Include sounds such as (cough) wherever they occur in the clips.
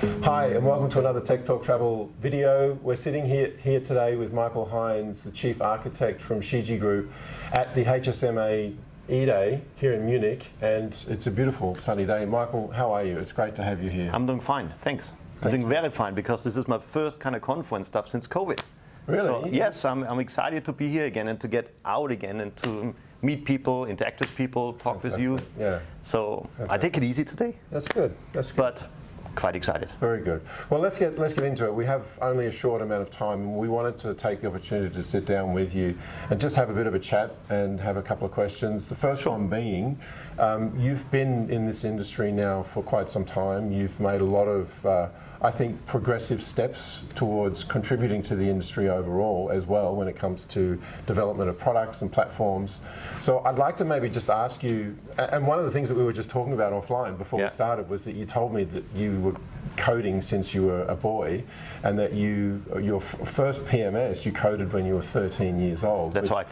Hi, and welcome to another Tech Talk Travel video. We're sitting here, here today with Michael Heinze, the Chief Architect from Shiji Group at the HSMA E-Day here in Munich, and it's a beautiful sunny day. Michael, how are you? It's great to have you here. I'm doing fine, thanks. I'm doing very fine because this is my first kind of conference stuff since COVID. Really? So, yes, I'm, I'm excited to be here again and to get out again and to meet people, interact with people, talk Fantastic. with you. Yeah. So I take it easy today, That's good. That's good. but quite excited. Very good. Well, let's get let's get into it. We have only a short amount of time, and we wanted to take the opportunity to sit down with you and just have a bit of a chat and have a couple of questions. The first one being, um, you've been in this industry now for quite some time. You've made a lot of, uh, I think, progressive steps towards contributing to the industry overall as well when it comes to development of products and platforms. So I'd like to maybe just ask you, and one of the things that we were just talking about offline before Yeah. we started was that you told me that you were coding since you were a boy, and that you your f- first PMS you coded when you were 13 years old. That's right.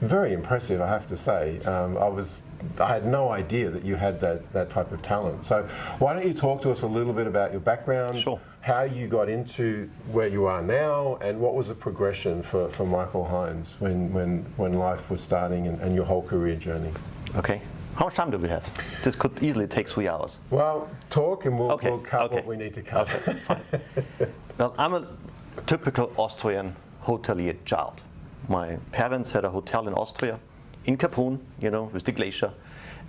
Very impressive, I have to say. Um, I was, I had no idea that you had that, that type of talent. So why don't you talk to us a little bit about your background, Sure. how you got into where you are now, and what was the progression for, for Michael Heinze when, when, when life was starting and, and your whole career journey? Okay. How much time do we have? This could easily take three hours. Well, talk and we'll, Okay, we'll cut okay. what we need to cut. Okay, fine. (laughs) well, I'm a typical Austrian hotelier child. My parents had a hotel in Austria, in Kaprun, you know, with the glacier.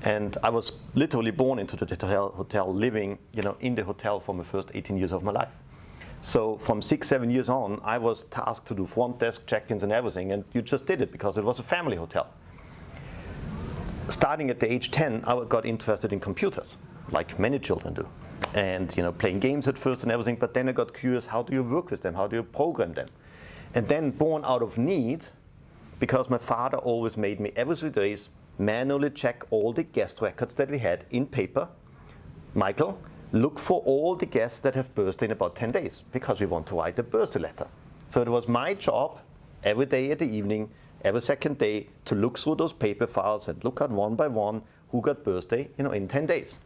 And I was literally born into the hotel, hotel, living, you know, in the hotel for my first 18 years of my life. So from six, seven years on, I was tasked to do front desk check-ins and everything, and you just did it because it was a family hotel starting at the age 10, I got interested in computers, like many children do. And you know, playing games at first and everything, but then I got curious, how do you work with them? How do you program them? And then born out of need, because my father always made me every three days manually check all the guest records that we had in paper. Michael, look for all the guests that have birthday in about 10 days, because we want to write a birthday letter. So it was my job every day at the evening, every second day, to look through those paper files and look at one by one who got birthday, you know, in 10 days.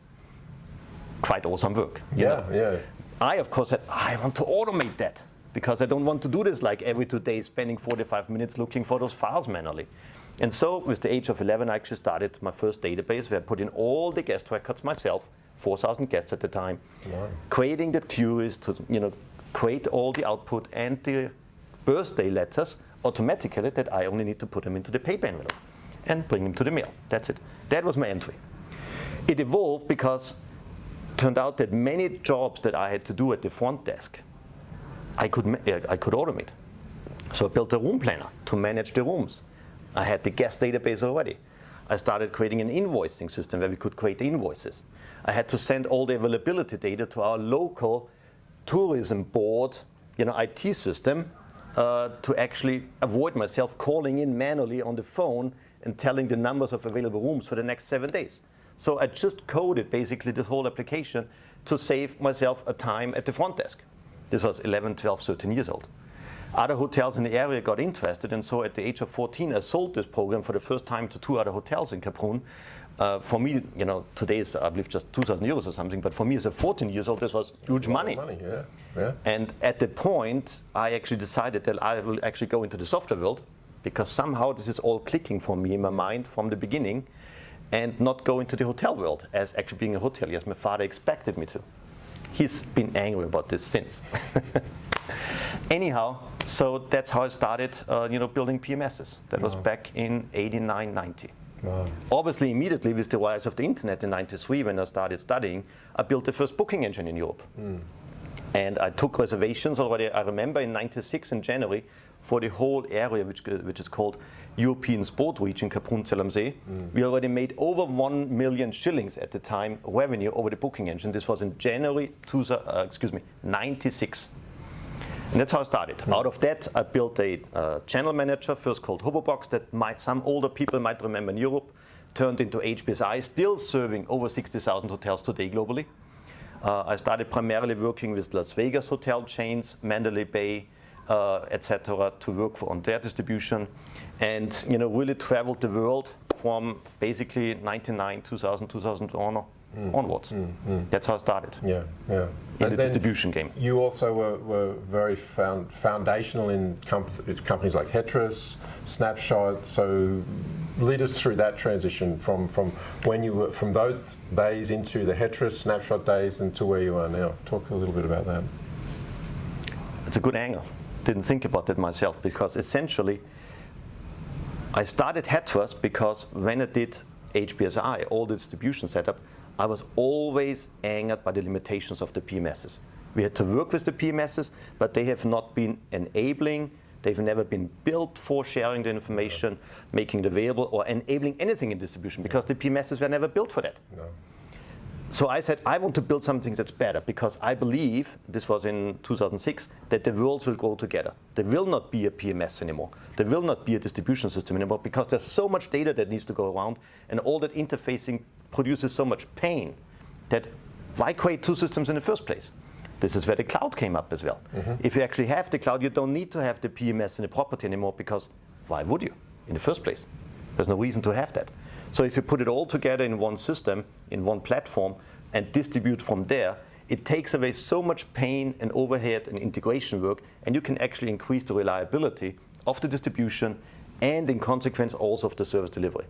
Quite awesome work. Yeah, know. yeah. I, of course, said, I want to automate that because I don't want to do this like every two days, spending 45 minutes looking for those files manually. And so, with the age of 11, I actually started my first database where I put in all the guest records myself, 4,000 guests at the time, Wow. creating the queries to, you know, create all the output and the birthday letters automatically that I only need to put them into the paper envelope and bring them to the mail. That's it. That was my entry. It evolved because it turned out that many jobs that I had to do at the front desk, I could, uh, I could automate. So I built a room planner to manage the rooms. I had the guest database already. I started creating an invoicing system where we could create invoices. I had to send all the availability data to our local tourism board, you know, IT system uh, to actually avoid myself calling in manually on the phone and telling the numbers of available rooms for the next seven days. So I just coded basically the whole application to save myself a time at the front desk. This was 11, 12, 13 years old. Other hotels in the area got interested, and so at the age of 14, I sold this program for the first time to two other hotels in Kaprun. Uh, for me, you know, today is I believe just 2,000 euros or something, but for me as a 14 years old, this was huge money. Money, yeah. yeah. And at the point, I actually decided that I will actually go into the software world because somehow this is all clicking for me in my mind from the beginning and not go into the hotel world as actually being a hotelier as my father expected me to. He's been angry about this since. (laughs) Anyhow, so that's how I started, uh, you know, building PMSs. That was back in 89, 90. Wow. Obviously, immediately with the rise of the internet in 93, when I started studying, I built the first booking engine in Europe. And I took reservations already, I remember in 96 in January, for the whole area, which, which is called European Sport Region, Kaprun am See. We already made over 1 million shillings at the time revenue over the booking engine. This was in January, two, uh, excuse me, 96. And that's how I started. Out of that, I built a uh, channel manager, first called Hobobox, that might, some older people might remember in Europe, turned into HBSI, still serving over 60,000 hotels today globally. Uh, I started primarily working with Las Vegas hotel chains, Mandalay Bay, Uh, etc., to work for on their distribution, and you know really traveled the world from basically 99, 2000, 2001, mm. onwards. Mm, mm. That's how it started Yeah, yeah. in And the distribution game. You also were, were very found, foundational in comp- companies like Hetras, Snapshot. So lead us through that transition from, from when you were from those days into the Hetras Snapshot days and to where you are now. Talk a little bit about that. It's a good angle. Didn't think about that myself because essentially I started Hetras because when I did HBSI, all the distribution setup, I was always angered by the limitations of the PMSs. We had to work with the PMSs, but they have not been enabling, they've never been built for sharing the information, making it available, or enabling anything in distribution because the PMSs were never built for that. No. So I said, I want to build something that's better because I believe, this was in 2006, that the worlds will go together. There will not be a PMS anymore. There will not be a distribution system anymore because there's so much data that needs to go around and all that interfacing produces so much pain that why create two systems in the first place? This is where the cloud came up as well. Mm-hmm. If you actually have the cloud, you don't need to have the PMS in the property anymore because why would you in the first place? There's no reason to have that. So if you put it all together in one system, in one platform, and distribute from there, it takes away so much pain and overhead and integration work, and you can actually increase the reliability of the distribution and in consequence also of the service delivery.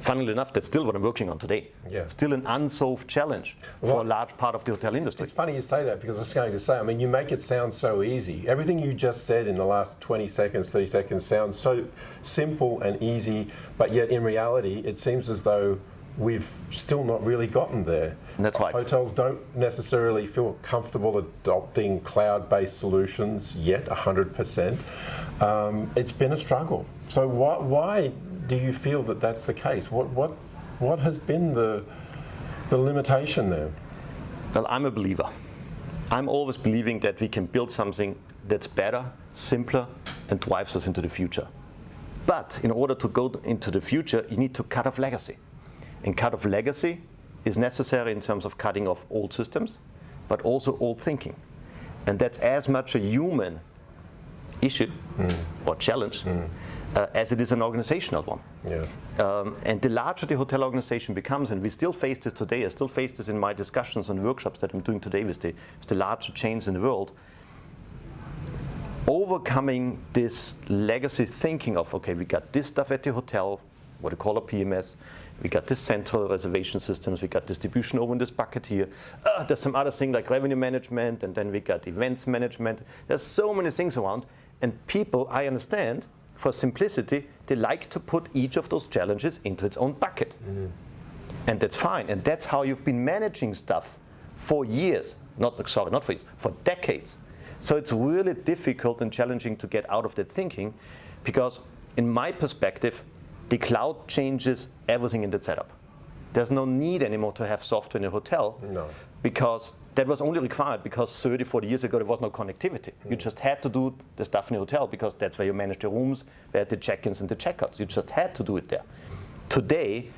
Funnily enough, that's still what I'm working on today. Yeah. Still an unsolved challenge for a large part of the hotel industry. It's funny you say that because I was going to say, I mean, you make it sound so easy. Everything you just said in the last 20 seconds, 30 seconds sounds so simple and easy, but yet in reality, it seems as though we've still not really gotten there. That's right. Hotels don't necessarily feel comfortable adopting cloud based solutions yet, 100%. Um, it's been a struggle. So, why, why do you feel that that's the case? What, what, what has been the, the limitation there? Well, I'm a believer. I'm always believing that we can build something that's better, simpler, and drives us into the future. But in order to go into the future, you need to cut off legacy. And cut off legacy is necessary in terms of cutting off old systems, but also old thinking. And that's as much a human issue mm. or challenge mm. Uh, as it is an organizational one. Yeah. Um, and the larger the hotel organization becomes, and we still face this today, I still face this in my discussions and workshops that I'm doing today with the, with the larger chains in the world, overcoming this legacy thinking of, okay, we got this stuff at the hotel, what we call a PMS, we got this central reservation systems, we got distribution over in this bucket here. Uh, there's some other thing like revenue management, and then we got events management. There's so many things around, and people, I understand, for simplicity, they like to put each of those challenges into its own bucket. Mm. And that's fine. And that's how you've been managing stuff for years. Not sorry, not for years, for decades. So it's really difficult and challenging to get out of that thinking because in my perspective, the cloud changes everything in the setup. There's no need anymore to have software in a hotel No. because that was only required because 30, 40 years ago there was no connectivity. You mm. just had to do the stuff in the hotel because that's where you manage the rooms, where the check-ins and the check-outs. You just had to do it there. Today,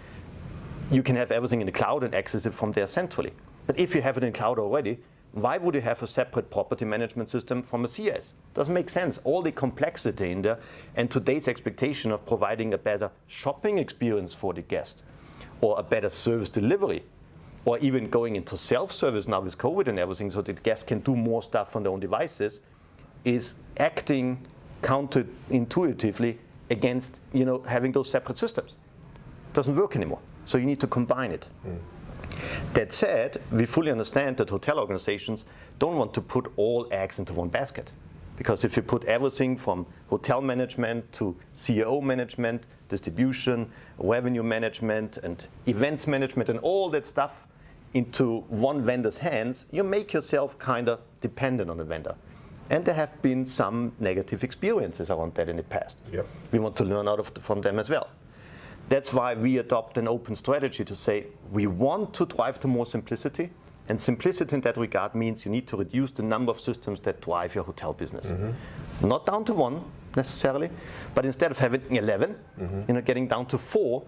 you can have everything in the cloud and access it from there centrally. But if you have it in cloud already, why would you have a separate property management system from a CS? Doesn't make sense. All the complexity in there and today's expectation of providing a better shopping experience for the guest or a better service delivery or even going into self-service now with COVID and everything so that guests can do more stuff on their own devices is acting counterintuitively against you know, having those separate systems doesn't work anymore. So you need to combine it. Mm. That said, we fully understand that hotel organizations don't want to put all eggs into one basket. Because if you put everything from hotel management to CEO management, distribution, revenue management, and events management, and all that stuff into one vendor's hands, you make yourself kind of dependent on a vendor. And there have been some negative experiences around that in the past. Yep. We want to learn out of from them as well. That's why we adopt an open strategy to say we want to drive to more simplicity. And simplicity in that regard means you need to reduce the number of systems that drive your hotel business. Mm-hmm. Not down to one necessarily, but instead of having 11, mm-hmm. you know, getting down to four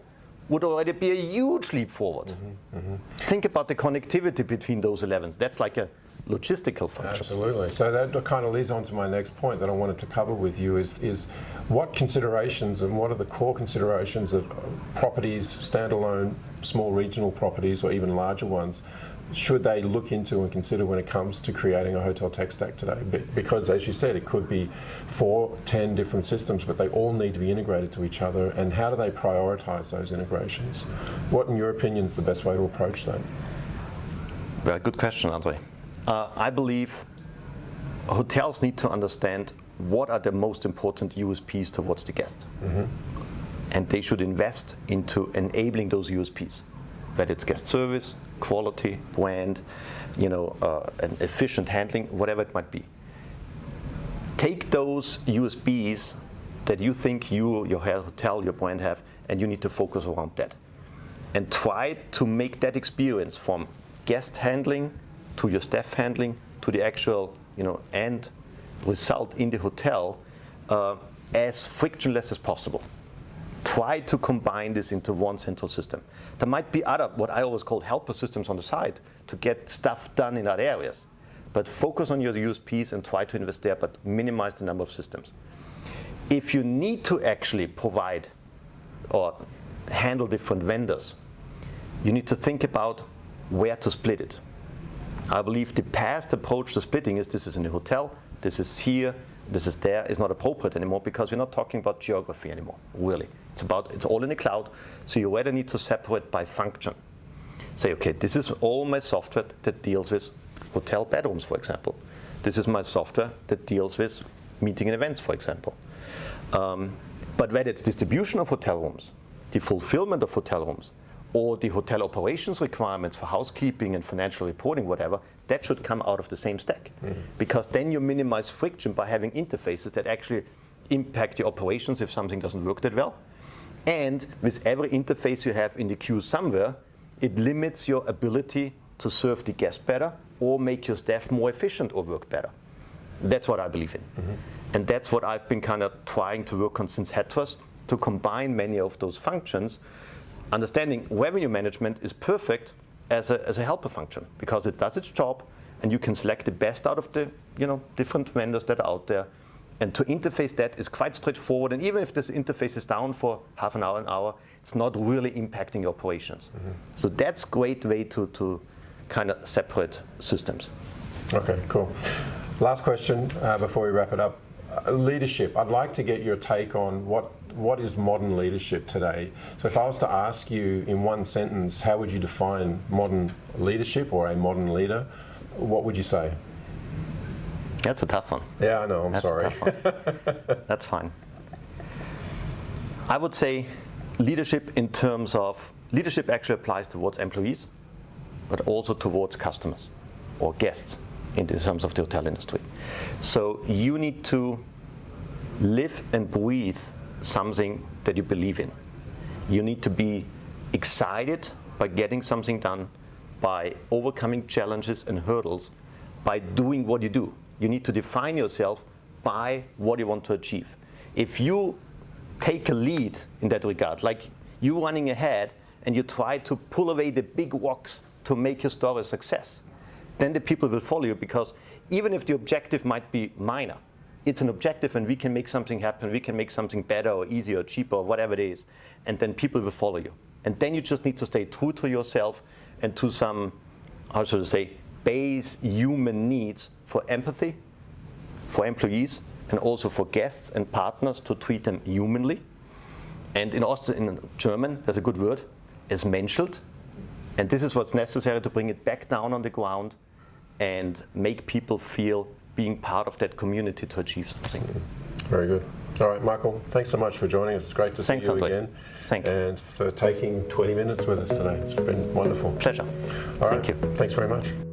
would already be a huge leap forward. Mm-hmm, mm-hmm. Think about the connectivity between those 11s. That's like a logistical function. Absolutely. So that kind of leads on to my next point that I wanted to cover with you is, is what considerations and what are the core considerations that properties, standalone, small regional properties or even larger ones, should they look into and consider when it comes to creating a hotel tech stack today? Because as you said, it could be four, ten different systems, but they all need to be integrated to each other. And how do they prioritize those integrations? What, in your opinion, is the best way to approach that? Very good question, Andre. Uh, I believe hotels need to understand what are the most important USPs towards the guest. Mm -hmm. And they should invest into enabling those USPs, whether it's guest service, quality, brand, you know, uh, an efficient handling, whatever it might be. Take those USPs that you think you, your hotel, your brand have, and you need to focus around that. And try to make that experience from guest handling to your staff handling to the actual, you know, end result in the hotel uh, as frictionless as possible. Try to combine this into one central system. There might be other, what I always call helper systems on the side to get stuff done in other areas. But focus on your USPs and try to invest there, but minimize the number of systems. If you need to actually provide or handle different vendors, you need to think about where to split it. I believe the past approach to splitting is this is in the hotel, this is here, this is there, is not appropriate anymore because we're not talking about geography anymore, really. It's about, it's all in the cloud, so you rather need to separate by function. Say, okay, this is all my software that deals with hotel bedrooms, for example. This is my software that deals with meeting and events, for example. Um, but whether it's distribution of hotel rooms, the fulfillment of hotel rooms, or the hotel operations requirements for housekeeping and financial reporting, whatever, that should come out of the same stack. Mm -hmm. Because then you minimize friction by having interfaces that actually impact the operations if something doesn't work that well. And with every interface you have in the queue somewhere, it limits your ability to serve the guest better or make your staff more efficient or work better. That's what I believe in. Mm -hmm. And that's what I've been kind of trying to work on since Hetras, to combine many of those functions understanding revenue management is perfect as a, as a helper function because it does its job and you can select the best out of the you know, different vendors that are out there. And to interface that is quite straightforward. And even if this interface is down for half an hour, an hour, it's not really impacting your operations. Mm -hmm. So that's great way to, to kind of separate systems. Okay, cool. Last question uh, before we wrap it up. Uh, leadership. I'd like to get your take on what what is modern leadership today? So if I was to ask you in one sentence, how would you define modern leadership or a modern leader, what would you say? That's a tough one. Yeah, I know, I'm That's sorry. (laughs) That's fine. I would say leadership in terms of, leadership actually applies towards employees, but also towards customers or guests in the terms of the hotel industry. So you need to live and breathe something that you believe in. You need to be excited by getting something done, by overcoming challenges and hurdles, by doing what you do. You need to define yourself by what you want to achieve. If you take a lead in that regard, like you running ahead and you try to pull away the big rocks to make your story a success, then the people will follow you because even if the objective might be minor, it's an objective and we can make something happen, we can make something better or easier or cheaper or whatever it is, and then people will follow you. And then you just need to stay true to yourself and to some, how should I say, base human needs for empathy, for employees, and also for guests and partners to treat them humanly. And in, Aust in German, there's a good word, is menschelt. And this is what's necessary to bring it back down on the ground and make people feel being part of that community to achieve something. Very good. All right, Michael, thanks so much for joining us. It's great to see thanks, you Andre. again. Thank you. And for taking 20 minutes with us today. It's been wonderful. Pleasure. All right. Thank you. Thanks very much.